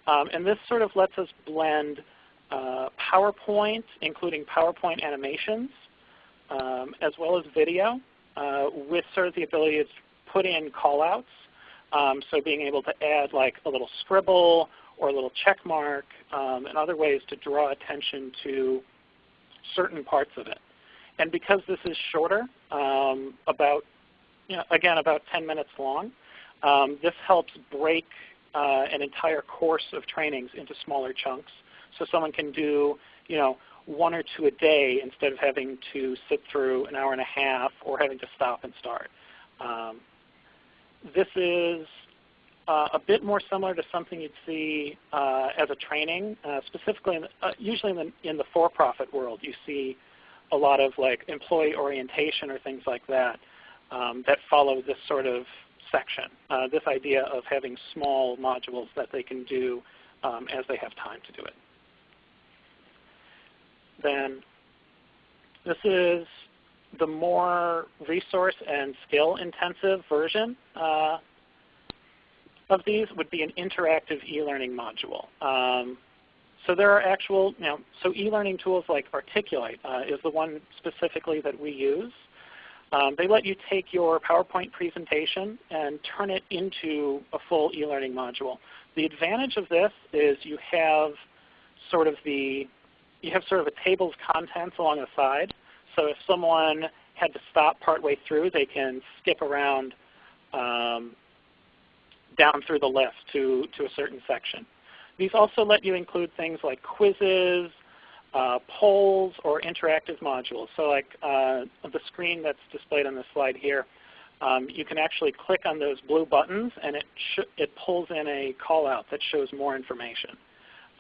Speaker 3: Um, and this sort of lets us blend uh, PowerPoint, including PowerPoint animations, um, as well as video uh, with sort of the ability to put in callouts. Um, so being able to add like a little scribble or a little check mark um, and other ways to draw attention to certain parts of it. And because this is shorter, um, about, you know, again, about 10 minutes long, um, this helps break uh, an entire course of trainings into smaller chunks. So someone can do, you know, one or two a day instead of having to sit through an hour and a half or having to stop and start. Um, this is uh, a bit more similar to something you'd see uh, as a training, uh, specifically, in the, uh, usually in the, in the for-profit world, you see a lot of like employee orientation or things like that um, that follow this sort of section. Uh, this idea of having small modules that they can do um, as they have time to do it then this is the more resource and skill intensive version uh, of these would be an interactive e-learning module. Um, so there are actual, you know, so e-learning tools like Articulate uh, is the one specifically that we use. Um, they let you take your PowerPoint presentation and turn it into a full e-learning module. The advantage of this is you have sort of the you have sort of a table of contents along the side. So if someone had to stop partway through, they can skip around um, down through the list to, to a certain section. These also let you include things like quizzes, uh, polls or interactive modules. So like uh, the screen that's displayed on the slide here, um, you can actually click on those blue buttons and it, it pulls in a callout that shows more information.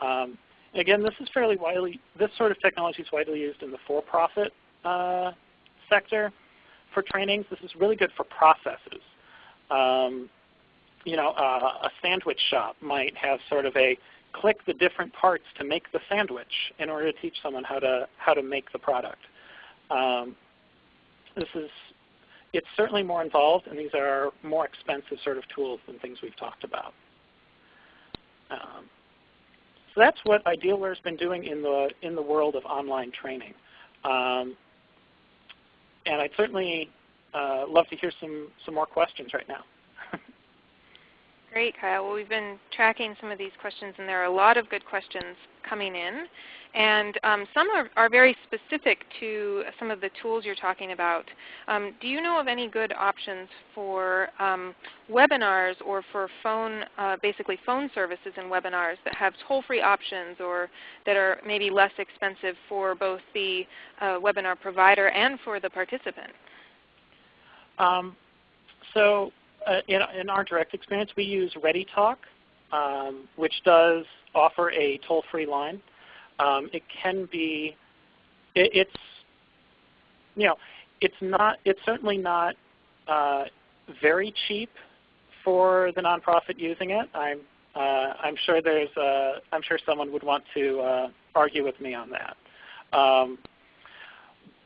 Speaker 3: Um, again, this is fairly widely, this sort of technology is widely used in the for-profit uh, sector for trainings. This is really good for processes. Um, you know, uh, a sandwich shop might have sort of a click the different parts to make the sandwich in order to teach someone how to, how to make the product. Um, this is, it's certainly more involved, and these are more expensive sort of tools than things we've talked about. Um, so that's what Idealware has been doing in the, in the world of online training. Um, and I'd certainly uh, love to hear some, some more questions right now.
Speaker 1: Great, Kyle. Well, we've been tracking some of these questions, and there are a lot of good questions coming in. And um, some are, are, very specific to some of the tools you're talking about. Um, do you know of any good options for um, webinars or for phone, uh, basically phone services and webinars that have toll-free options or that are maybe less expensive for both the uh, webinar provider and for the participant?
Speaker 3: Um, so in, in, our direct experience, we use ReadyTalk, um, which does offer a toll-free line. Um, it can be, it, it's, you know, it's not, it's certainly not uh, very cheap for the nonprofit using it. I'm, uh, I'm sure there's, uh, I'm sure someone would want to uh, argue with me on that. Um,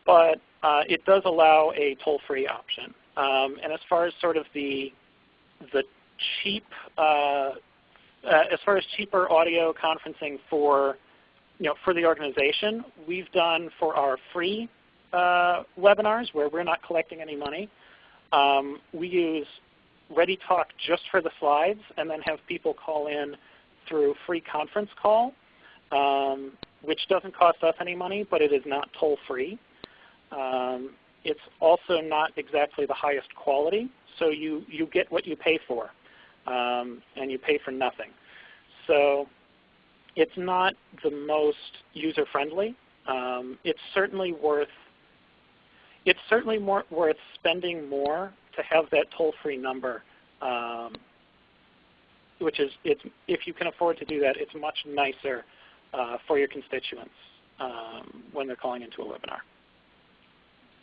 Speaker 3: but uh, it does allow a toll-free option. Um, and as far as sort of the the cheap, uh, uh, as far as cheaper audio conferencing for you know for the organization, we've done for our free uh, webinars where we're not collecting any money. Um, we use ReadyTalk just for the slides, and then have people call in through free conference call, um, which doesn't cost us any money, but it is not toll free. Um, it's also not exactly the highest quality, so you, you get what you pay for, um, and you pay for nothing. So it's not the most user-friendly. Um, it's certainly worth it's certainly more worth spending more to have that toll-free number, um, which is it's, if you can afford to do that, it's much nicer uh, for your constituents um, when they're calling into a webinar.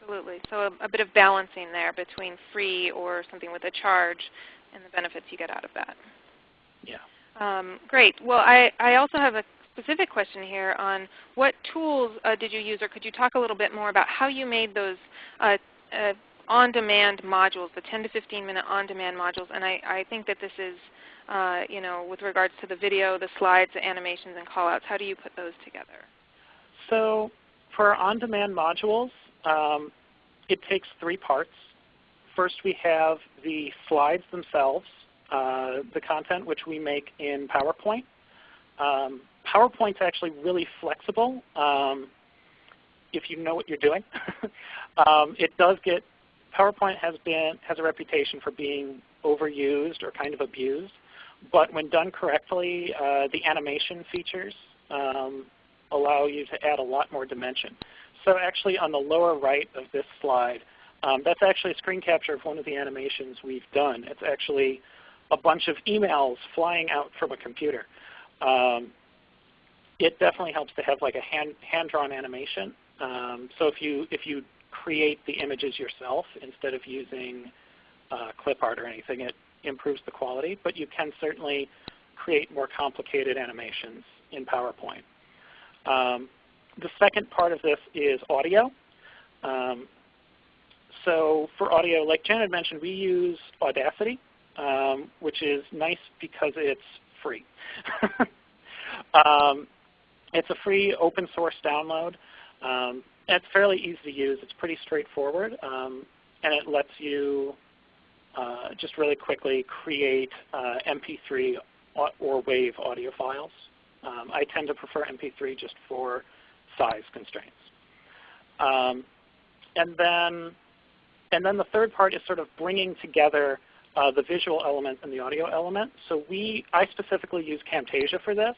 Speaker 1: Absolutely. So a, a, bit of balancing there between free or something with a charge and the benefits you get out of that.
Speaker 3: Yeah.
Speaker 1: Um, great. Well, I, I also have a specific question here on what tools uh, did you use, or could you talk a little bit more about how you made those uh, uh, on-demand modules, the 10 to 15 minute on-demand modules. And I, I, think that this is, uh, you know, with regards to the video, the slides, the animations, and callouts, how do you put those together?
Speaker 3: So for on-demand modules, um, it takes three parts. First we have the slides themselves, uh, the content which we make in PowerPoint. Um, PowerPoint's actually really flexible um, if you know what you're doing. um, it does get, PowerPoint has, been, has a reputation for being overused or kind of abused. But when done correctly, uh, the animation features um, allow you to add a lot more dimension. So actually on the lower right of this slide, um, that's actually a screen capture of one of the animations we've done. It's actually a bunch of emails flying out from a computer. Um, it definitely helps to have like a hand, hand-drawn animation. Um, so if you, if you create the images yourself instead of using uh, clip art or anything, it improves the quality. But you can certainly create more complicated animations in PowerPoint. Um, the second part of this is audio. Um, so for audio, like Janet mentioned, we use Audacity, um, which is nice because it's free. um, it's a free open source download. Um, it's fairly easy to use. It's pretty straightforward, um, and it lets you uh, just really quickly create uh, MP3 or WAV audio files. Um, I tend to prefer MP3 just for size constraints. Um, and then and then the third part is sort of bringing together uh, the visual element and the audio element. So we, I specifically use Camtasia for this.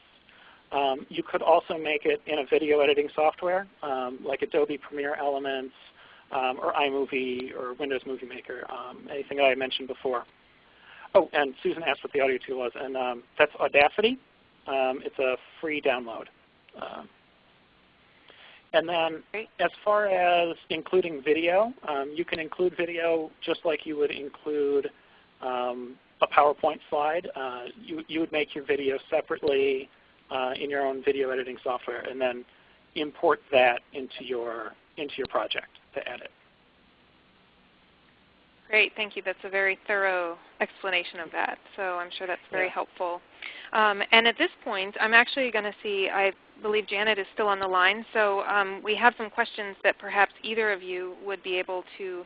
Speaker 3: Um, you could also make it in a video editing software um, like Adobe Premiere Elements um, or iMovie or Windows Movie Maker, um, anything that I mentioned before. Oh, and Susan asked what the audio tool was, and um, that's Audacity. It's a free download. And then as far as including video, you can include video just like you would include a PowerPoint slide. Uh, you, you would make your video separately uh, in your own video editing software and then import that into your, into your project to edit.
Speaker 1: Great, thank you. That's a very thorough explanation of that. So I'm sure that's very yeah. helpful. Um, and at this point, I'm actually going to see, I believe Janet is still on the line. So um, we have some questions that perhaps either of you would be able to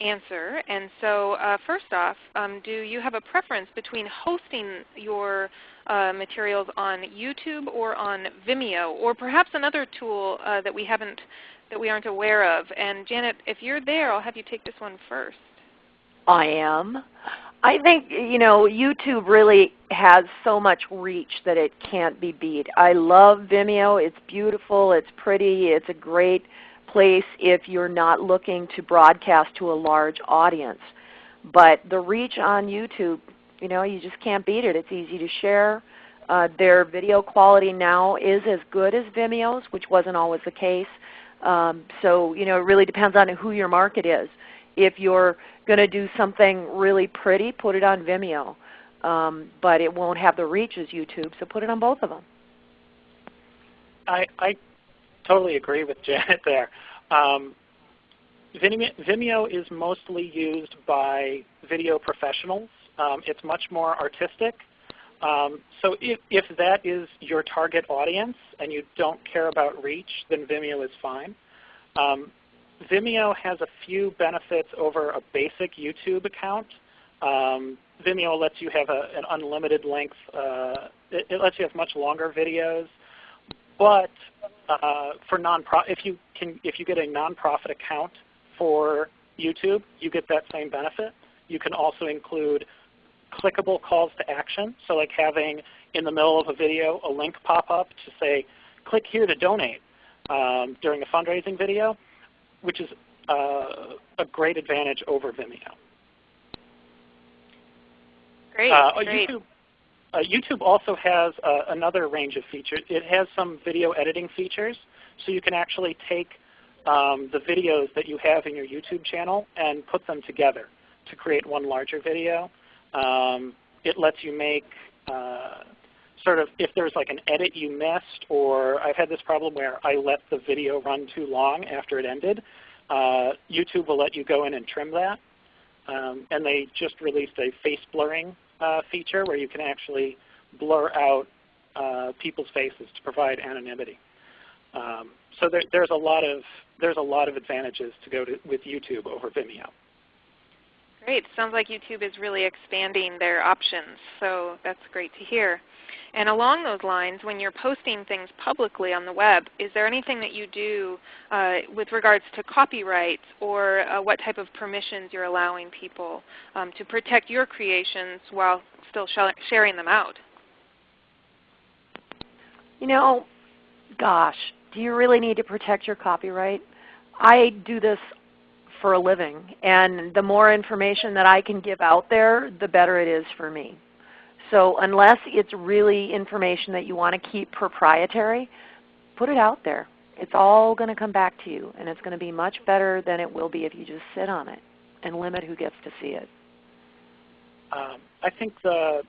Speaker 1: answer. And so uh, first off, um, do you have a preference between hosting your uh, materials on YouTube or on Vimeo, or perhaps another tool uh, that we haven't, that we aren't aware of? And Janet, if you're there, I'll have you take this one first.
Speaker 2: I am. I think you know YouTube really has so much reach that it can't be beat. I love Vimeo. It's beautiful. It's pretty. It's a great place if you're not looking to broadcast to a large audience. But the reach on YouTube, you know, you just can't beat it. It's easy to share. Uh, their video quality now is as good as Vimeo's, which wasn't always the case. Um, so you know, it really depends on who your market is. If you're going to do something really pretty, put it on Vimeo. Um, but it won't have the reach as YouTube, so put it on both of them.
Speaker 3: I, I totally agree with Janet there. Um, Vimeo is mostly used by video professionals. Um, it's much more artistic. Um, so if, if, that is your target audience and you don't care about reach, then Vimeo is fine. Um, Vimeo has a few benefits over a basic YouTube account. Um, Vimeo lets you have a, an unlimited length. Uh, it, it, lets you have much longer videos. But uh, for non if you can, if you get a nonprofit account for YouTube, you get that same benefit. You can also include clickable calls to action. So like having in the middle of a video a link pop up to say, click here to donate um, during a fundraising video which is uh, a great advantage over Vimeo.
Speaker 1: Great. Uh,
Speaker 3: great. YouTube, uh, YouTube also has uh, another range of features. It has some video editing features, so you can actually take um, the videos that you have in your YouTube channel and put them together to create one larger video. Um, it lets you make uh, sort of if there's like an edit you missed, or I've had this problem where I let the video run too long after it ended, uh, YouTube will let you go in and trim that. Um, and they just released a face blurring uh, feature where you can actually blur out uh, people's faces to provide anonymity. Um, so there, there's a lot of there's a lot of advantages to go to, with YouTube over Vimeo.
Speaker 1: Great. Sounds like YouTube is really expanding their options. So that's great to hear. And along those lines, when you're posting things publicly on the web, is there anything that you do uh, with regards to copyright or uh, what type of permissions you're allowing people um, to protect your creations while still sharing them out?
Speaker 2: You know, gosh, do you really need to protect your copyright? I do this for a living, and the more information that I can give out there, the better it is for me. So unless it's really information that you want to keep proprietary, put it out there. It's all going to come back to you, and it's going to be much better than it will be if you just sit on it and limit who gets to see it.
Speaker 3: Um, I think the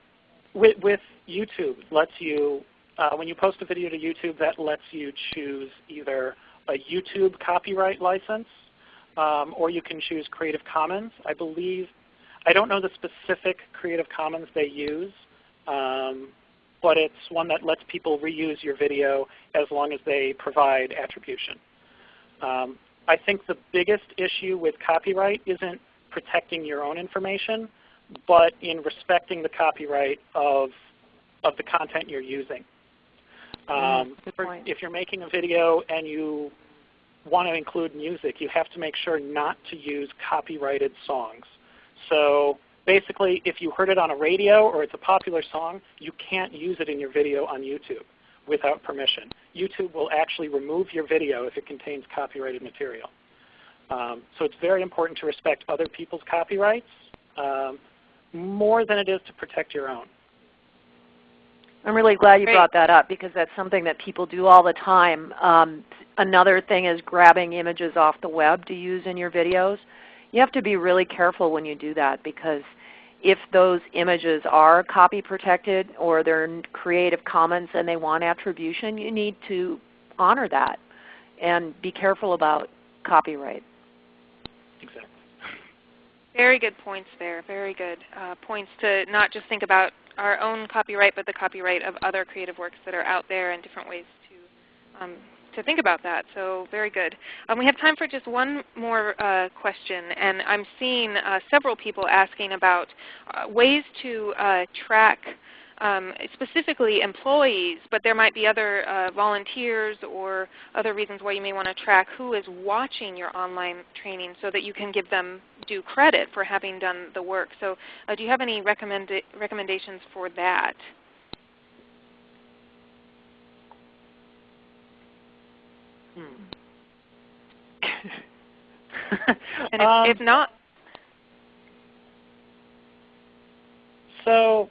Speaker 3: with, with YouTube lets you uh, when you post a video to YouTube, that lets you choose either a YouTube copyright license um, or you can choose Creative Commons. I believe I don't know the specific Creative Commons they use, um, but it's one that lets people reuse your video as long as they provide attribution. Um, I think the biggest issue with copyright isn't protecting your own information, but in respecting the copyright of, of the content you're using.
Speaker 2: Mm, um,
Speaker 3: if you're making a video and you want to include music, you have to make sure not to use copyrighted songs. So basically, if you heard it on a radio or it's a popular song, you can't use it in your video on YouTube. without permission. YouTube will actually remove your video if it contains copyrighted material. Um, so it's very important to respect other people's copyrights um, more than it is to protect your own.
Speaker 2: I'm really glad you
Speaker 1: Great.
Speaker 2: brought that up because that's something that people do all the time. Um, another thing is grabbing images off the web to use in your videos. You have to be really careful when you do that because if those images are copy protected or they're Creative Commons and they want attribution, you need to honor that and be careful about copyright.
Speaker 3: Exactly.
Speaker 1: Very good points there. Very good uh, points to not just think about our own copyright, but the copyright of other creative works that are out there and different ways to um, to think about that. So very good. Um, we have time for just one more uh, question, and I'm seeing uh, several people asking about uh, ways to uh, track um, specifically employees, but there might be other uh, volunteers or other reasons why you may want to track who is watching your online training so that you can give them due credit for having done the work. So uh, do you have any recommend recommendations for that? And if,
Speaker 3: Um,
Speaker 1: if not,
Speaker 3: So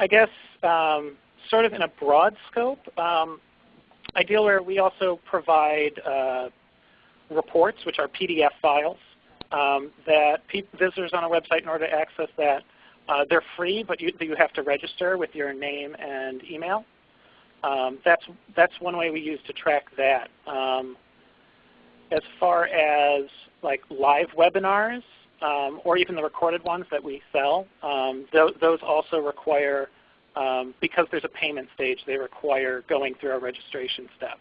Speaker 3: I guess um, sort of in a broad scope, um, Idealware we also provide uh, reports, which are PDF files, um, that visitors on a website, in order to access that, uh, they're free, but you, you have to register with your name and email. Um, that's, that's one way we use to track that. Um, as far as like live webinars, um, or even the recorded ones that we sell, um, th those also require, um, because there's a payment stage, they require going through a registration step.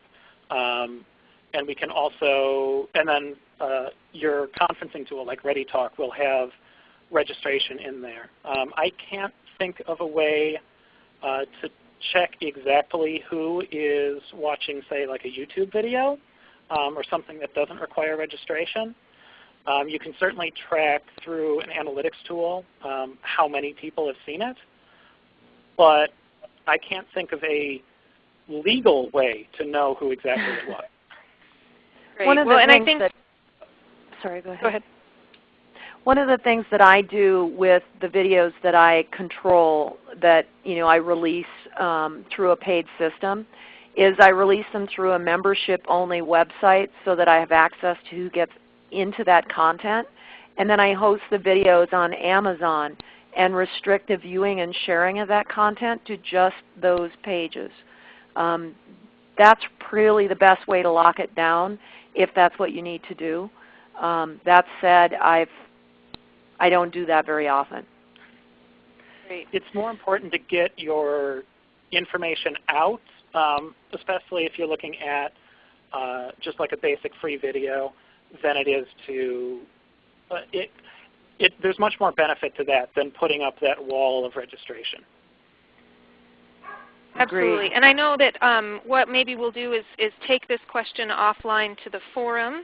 Speaker 3: Um, and we can also, and then uh, your conferencing tool like ReadyTalk will have registration in there. Um, I can't think of a way uh, to check exactly who is watching, say, like a YouTube video um, or something that doesn't require registration. Um, you can certainly track through an analytics tool um, how many people have seen it, but I can't think of a legal way to know who exactly it was.
Speaker 1: great.
Speaker 2: One of
Speaker 1: well,
Speaker 2: the
Speaker 1: and I
Speaker 2: things
Speaker 1: think
Speaker 2: that, sorry, go ahead.
Speaker 1: go ahead.
Speaker 2: One of the things that I do with the videos that I control that you know I release um, through a paid system is I release them through a membership-only website so that I have access to who gets into that content. And then I host the videos on Amazon and restrict the viewing and sharing of that content to just those pages. Um, that's really the best way to lock it down if that's what you need to do. Um, that said, I've, I don't do that very often.
Speaker 1: Great.
Speaker 3: It's more important to get your information out, um, especially if you're looking at uh, just like a basic free video, than it is to uh, it, it. There's much more benefit to that than putting up that wall of registration.
Speaker 1: Absolutely.
Speaker 2: Agreed.
Speaker 1: And I know that um, what maybe we'll do is, is take this question offline to the forum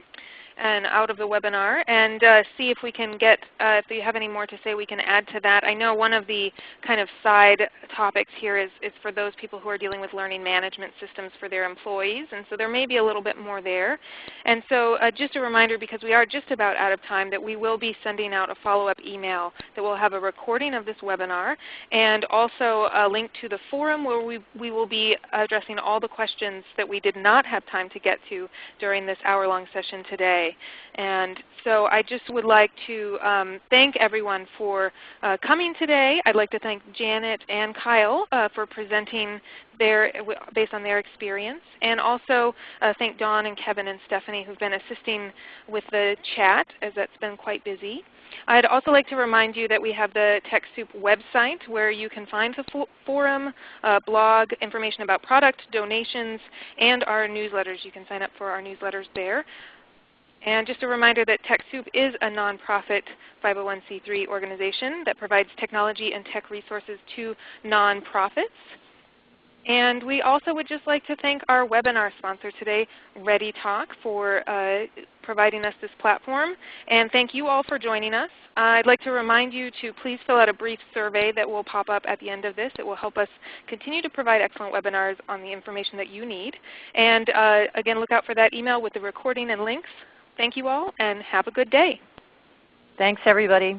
Speaker 1: and out of the webinar and uh, see if we can get, uh, if you have any more to say, we can add to that. I know one of the kind of side topics here is, is for those people who are dealing with learning management systems for their employees, and so there may be a little bit more there. And so uh, just a reminder, because we are just about out of time, that we will be sending out a follow-up email that will have a recording of this webinar and also a link to the forum where we, we will be addressing all the questions that we did not have time to get to during this hour-long session today. And so I just would like to um, thank everyone for uh, coming today. I'd like to thank Janet and Kyle uh, for presenting their, based on their experience, and also uh, thank Dawn and Kevin and Stephanie who've been assisting with the chat as that's been quite busy. I'd also like to remind you that we have the TechSoup website where you can find the forum, uh, blog, information about product, donations, and our newsletters. You can sign up for our newsletters there. And just a reminder that TechSoup is a nonprofit 501c3 organization that provides technology and tech resources to nonprofits. And we also would just like to thank our webinar sponsor today, ReadyTalk, for uh, providing us this platform. And thank you all for joining us. Uh, I'd like to remind you to please fill out a brief survey that will pop up at the end of this. It will help us continue to provide excellent webinars on the information that you need. And uh, again, look out for that email with the recording and links. Thank you all, and have a good day.
Speaker 2: Thanks everybody.